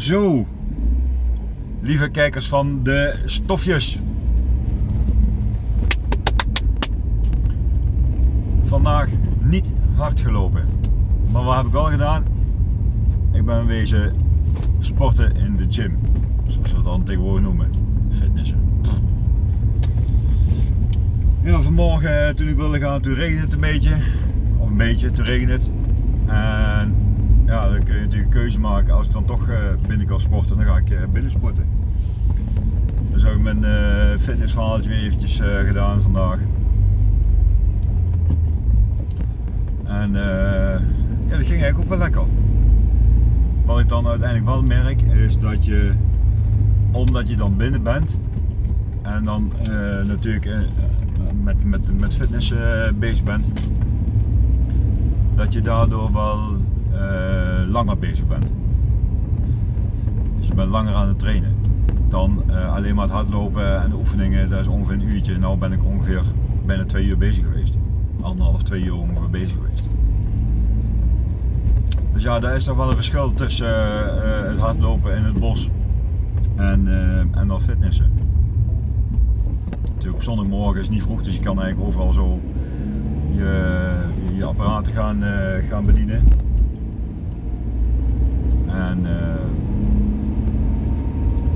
Zo, lieve kijkers van de stofjes. Vandaag niet hard gelopen. Maar wat heb ik wel gedaan? Ik ben wezen sporten in de gym. Zoals we het dan tegenwoordig noemen. Fitnessen. Ja, vanmorgen eh, toen ik wilde gaan, toen regende het een beetje. Of een beetje, toen regende het. En ja, dan kun je natuurlijk een keuze maken. Als ik dan toch eh, kan sporten, dan ga ik eh, binnen sporten. Dus ik mijn uh, fitnessverhaaltje weer eventjes gedaan vandaag. En ja, dat ging eigenlijk ook wel lekker. Wat ik dan uiteindelijk wel merk, is dat je, omdat je dan binnen bent, en dan natuurlijk met, met, met fitness bezig bent, dat je daardoor wel langer bezig bent. Langer aan het trainen. Dan uh, alleen maar het hardlopen en de oefeningen, dat is ongeveer een uurtje. Nou ben ik ongeveer bijna twee uur bezig geweest. Anderhalf, twee uur ongeveer bezig geweest. Dus ja, daar is nog wel een verschil tussen uh, het hardlopen in het bos en, en dan fitnessen. Natuurlijk zondagmorgen is niet vroeg, dus je kan eigenlijk overal zo je, je apparaten gaan, gaan bedienen. En uh,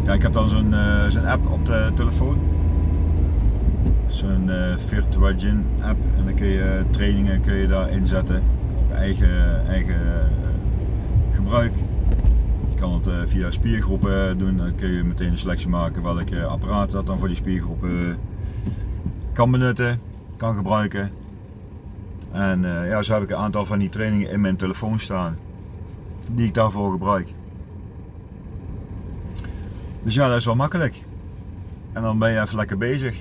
ja, ik heb dan zo'n uh, app op de telefoon. Zo'n uh, Virtua Gym app. En dan kun je trainingen kun je daar inzetten op eigen, eigen gebruik. Je kan het via spiergroepen doen. Dan kun je meteen een selectie maken welke apparaat dat dan voor die spiergroepen kan benutten, kan gebruiken. En ja, zo heb ik een aantal van die trainingen in mijn telefoon staan die ik daarvoor gebruik. Dus ja, dat is wel makkelijk. En dan ben je even lekker bezig.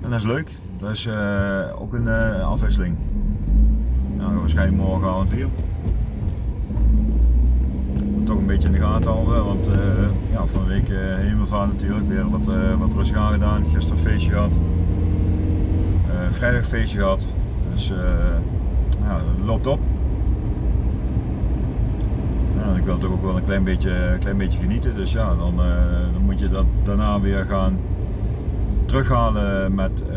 En dat is leuk. Dat is uh, ook een uh, afwisseling. Nou, waarschijnlijk morgenavond weer. Toch een beetje in de gaten houden, want uh, ja, van de week hemelvaart natuurlijk weer wat, wat rustig aangedaan. Gisteren feestje gehad. vrijdag feestje gehad. Dus ja, het loopt op ik wil toch ook wel een klein beetje, klein beetje genieten. Dus ja, dan, uh, dan moet je dat daarna weer gaan terughalen met, uh,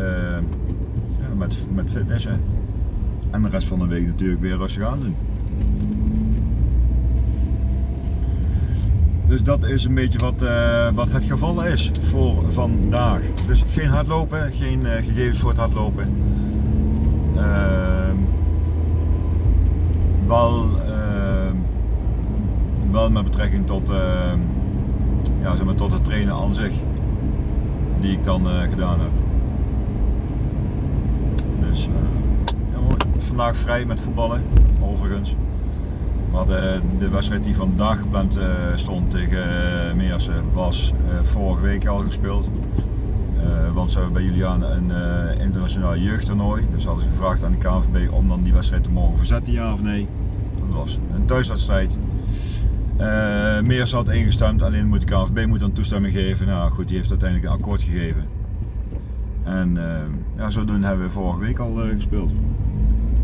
ja, met, met fitnessen. En de rest van de week natuurlijk weer rustig aan doen. Dus dat is een beetje wat, uh, wat het geval is voor vandaag. Dus geen hardlopen, geen gegevens voor het hardlopen. Wel met betrekking tot, uh, ja, zeg maar, tot het trainen aan zich, die ik dan uh, gedaan heb. Dus uh, ja, vandaag vrij met voetballen, overigens. Maar de, de wedstrijd die vandaag gepland stond tegen Meersen was vorige week al gespeeld. want ze hebben bij Julian een internationaal jeugdtoernooi. Dus hadden ze gevraagd aan de KNVB om dan die wedstrijd te mogen verzetten, ja of nee. Dat was een thuiswedstrijd. Uh, Meers had ingestemd, alleen moet de KNVB moet dan toestemming geven. Nou goed, die heeft uiteindelijk een akkoord gegeven. En uh, ja, zodoende hebben we vorige week al uh, gespeeld.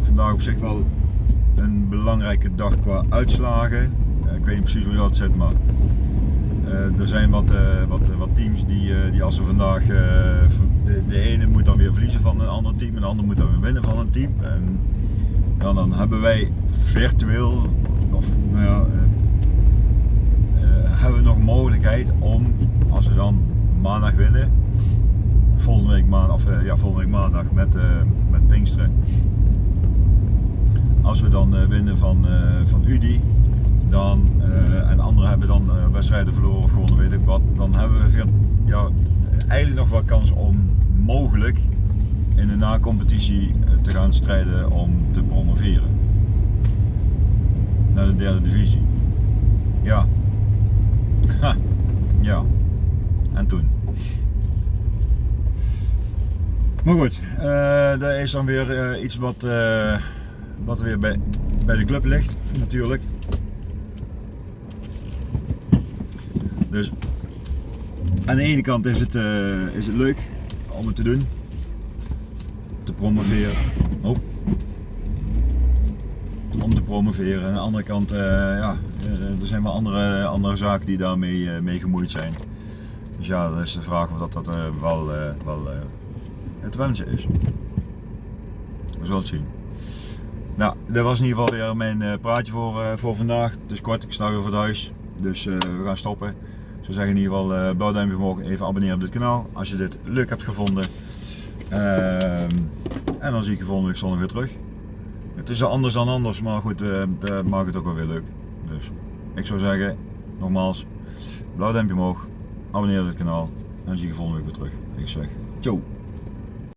Vandaag op zich wel een belangrijke dag qua uitslagen. ik weet niet precies hoe dat zit, maar er zijn wat, wat, wat teams die, die als ze vandaag, de, de, ene moet dan weer verliezen van een ander team en de ander moet dan weer winnen van een team. En ja, dan hebben wij virtueel, of nou ja, hebben we nog mogelijkheid om, als we dan maandag winnen, volgende week maandag, of eh, ja, volgende week maandag met, uh, met Pinksteren. Als we dan uh, winnen van, van UDI, dan, en anderen hebben dan wedstrijden verloren of gewonnen, weet ik wat, dan hebben we ja, eigenlijk nog wel kans om mogelijk in de na-competitie te gaan strijden om te promoveren naar de derde divisie. Ja, ja. En toen. Maar goed, uh, dat is dan weer uh, iets wat, uh, wat weer bij, bij de club ligt, natuurlijk. Dus aan de ene kant is het, is het leuk om het te doen, te promoveren. Oh. Promoveren. Aan de andere kant, ja, er zijn wel andere, andere zaken die daarmee mee gemoeid zijn. Dus ja, dat is de vraag of dat, dat wel, wel het wensen is. We zullen het zien. Nou, dit was in ieder geval weer mijn praatje voor, voor vandaag. Het is kort, ik sta weer voor huis. Dus we gaan stoppen. Ik zou zeggen in ieder geval uh, blauw duimpje omhoog, even abonneren op dit kanaal als je dit leuk hebt gevonden. Ehm, en dan zie ik je volgende week zondag weer terug. Het is anders dan anders, maar goed, uh, dat maakt het ook wel weer leuk. Dus ik zou zeggen, nogmaals, blauw duimpje omhoog, abonneer dit kanaal en dan zie je volgende week weer terug. Ik zeg, ciao!